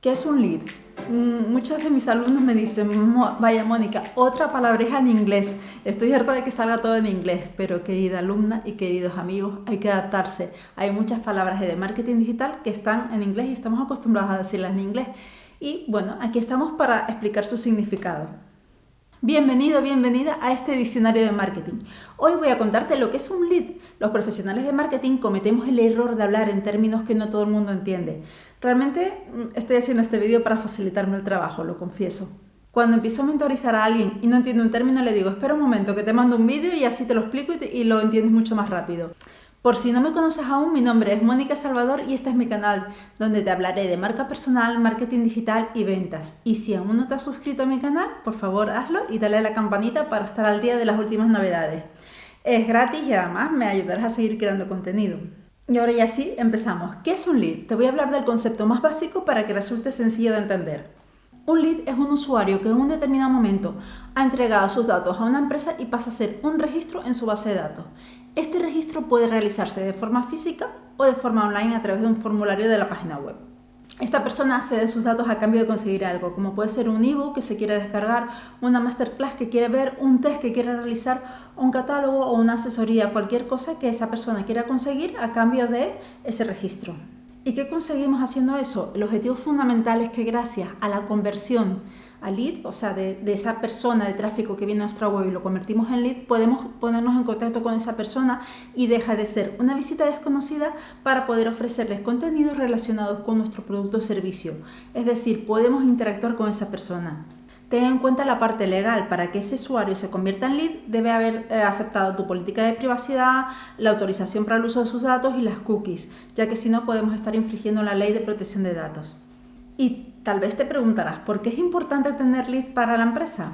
¿Qué es un lead? Mm, muchos de mis alumnos me dicen, vaya Mónica, otra palabreja en inglés. Estoy harta de que salga todo en inglés, pero querida alumna y queridos amigos, hay que adaptarse. Hay muchas palabras de marketing digital que están en inglés y estamos acostumbrados a decirlas en inglés. Y bueno, aquí estamos para explicar su significado. Bienvenido, bienvenida a este diccionario de marketing. Hoy voy a contarte lo que es un lead. Los profesionales de marketing cometemos el error de hablar en términos que no todo el mundo entiende. Realmente mm, estoy haciendo este vídeo para facilitarme el trabajo, lo confieso. Cuando empiezo a mentorizar a alguien y no entiende un término, le digo, espera un momento que te mando un vídeo y así te lo explico y, y lo entiendes mucho más rápido. Por si no me conoces aún, mi nombre es Mónica Salvador y este es mi canal, donde te hablaré de marca personal, marketing digital y ventas. Y si aún no te has suscrito a mi canal, por favor hazlo y dale a la campanita para estar al día de las últimas novedades. Es gratis y además me ayudarás a seguir creando contenido. Y ahora ya sí, empezamos. ¿Qué es un lead? Te voy a hablar del concepto más básico para que resulte sencillo de entender. Un lead es un usuario que en un determinado momento ha entregado sus datos a una empresa y pasa a ser un registro en su base de datos. Este registro puede realizarse de forma física o de forma online a través de un formulario de la página web. Esta persona cede sus datos a cambio de conseguir algo, como puede ser un ebook que se quiere descargar, una masterclass que quiere ver, un test que quiere realizar, un catálogo o una asesoría, cualquier cosa que esa persona quiera conseguir a cambio de ese registro. ¿Y qué conseguimos haciendo eso? El objetivo fundamental es que gracias a la conversión a lead, o sea, de, esa persona de tráfico que viene a nuestra web y lo convertimos en lead, podemos ponernos en contacto con esa persona y deja de ser una visita desconocida para poder ofrecerles contenidos relacionados con nuestro producto o servicio. Es decir, podemos interactuar con esa persona. Ten en cuenta la parte legal. Para que ese usuario se convierta en lead, debe haber eh, aceptado tu política de privacidad, la autorización para el uso de sus datos y las cookies, ya que si no podemos estar infringiendo la ley de protección de datos. Y tal vez te preguntarás, ¿por qué es importante tener lead para la empresa?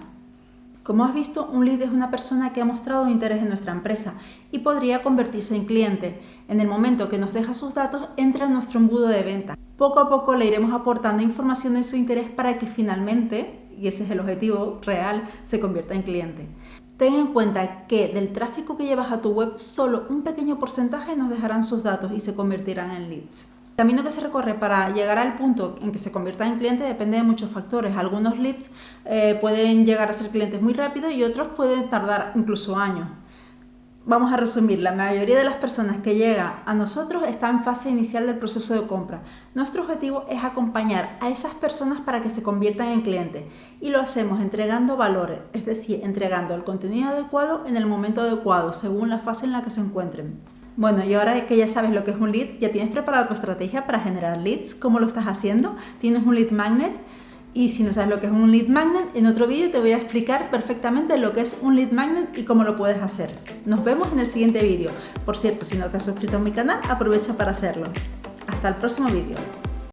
Como has visto, un lead es una persona que ha mostrado interés en nuestra empresa y podría convertirse en cliente. En el momento que nos deja sus datos, entra en nuestro embudo de venta. Poco a poco le iremos aportando información de su interés para que finalmente y ese es el objetivo real, se convierta en cliente. Ten en cuenta que del tráfico que llevas a tu web, solo un pequeño porcentaje nos dejarán sus datos y se convertirán en leads. El camino que se recorre para llegar al punto en que se convierta en cliente depende de muchos factores. Algunos leads eh, pueden llegar a ser clientes muy rápido y otros pueden tardar incluso años. Vamos a resumir, la mayoría de las personas que llegan a nosotros están en fase inicial del proceso de compra. Nuestro objetivo es acompañar a esas personas para que se conviertan en clientes y lo hacemos entregando valores, es decir, entregando el contenido adecuado en el momento adecuado, según la fase en la que se encuentren. Bueno, y ahora que ya sabes lo que es un lead, ¿ya tienes preparada tu estrategia para generar leads? ¿Cómo lo estás haciendo? ¿Tienes un lead magnet? Y si no sabes lo que es un lead magnet, en otro vídeo te voy a explicar perfectamente lo que es un lead magnet y cómo lo puedes hacer. Nos vemos en el siguiente vídeo. Por cierto, si no te has suscrito a mi canal, aprovecha para hacerlo. Hasta el próximo vídeo.